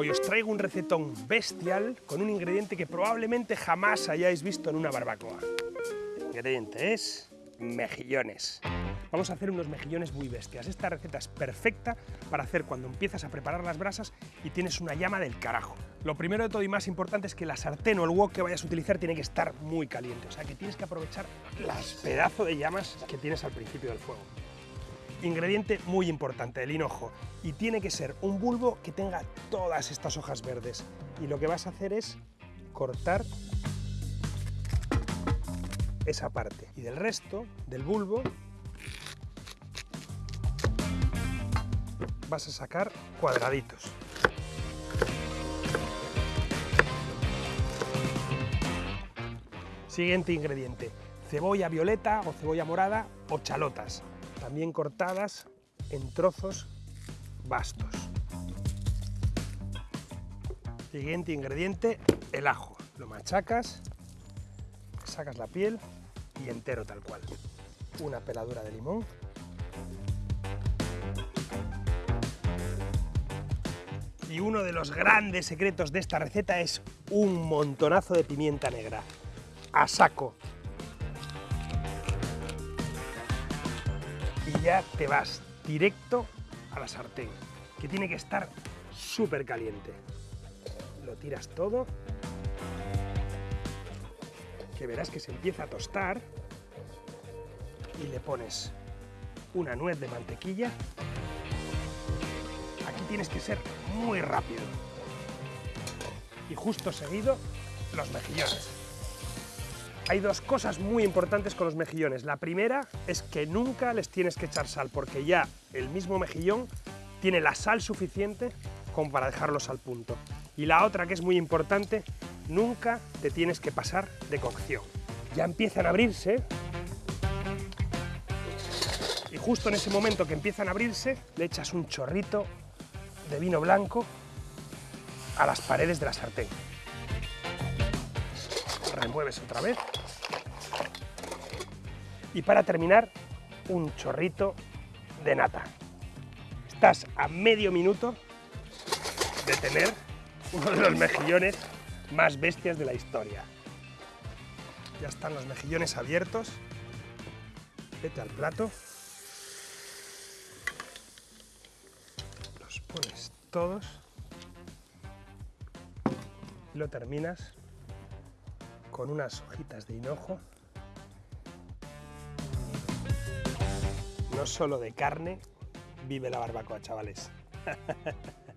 Hoy os traigo un recetón bestial con un ingrediente que probablemente jamás hayáis visto en una barbacoa. El ingrediente es mejillones. Vamos a hacer unos mejillones muy bestias. Esta receta es perfecta para hacer cuando empiezas a preparar las brasas y tienes una llama del carajo. Lo primero de todo y más importante es que la sartén o el wok que vayas a utilizar tiene que estar muy caliente, o sea que tienes que aprovechar las pedazos de llamas que tienes al principio del fuego. Ingrediente muy importante, el hinojo, y tiene que ser un bulbo que tenga todas estas hojas verdes. Y lo que vas a hacer es cortar esa parte. Y del resto del bulbo vas a sacar cuadraditos. Siguiente ingrediente, cebolla violeta o cebolla morada o chalotas, también cortadas en trozos bastos. Siguiente ingrediente, el ajo. Lo machacas, sacas la piel y entero tal cual. Una peladura de limón Y uno de los grandes secretos de esta receta es un montonazo de pimienta negra, a saco. Y ya te vas directo a la sartén, que tiene que estar súper caliente. Lo tiras todo, que verás que se empieza a tostar, y le pones una nuez de mantequilla tienes que ser muy rápido. Y justo seguido, los mejillones. Hay dos cosas muy importantes con los mejillones. La primera es que nunca les tienes que echar sal, porque ya el mismo mejillón tiene la sal suficiente como para dejarlos al punto. Y la otra que es muy importante, nunca te tienes que pasar de cocción. Ya empiezan a abrirse, y justo en ese momento que empiezan a abrirse, le echas un chorrito de vino blanco a las paredes de la sartén. Remueves otra vez. Y para terminar, un chorrito de nata. Estás a medio minuto de tener uno de los mejillones más bestias de la historia. Ya están los mejillones abiertos. Vete al plato. pones todos y lo terminas con unas hojitas de hinojo, no solo de carne, vive la barbacoa, chavales.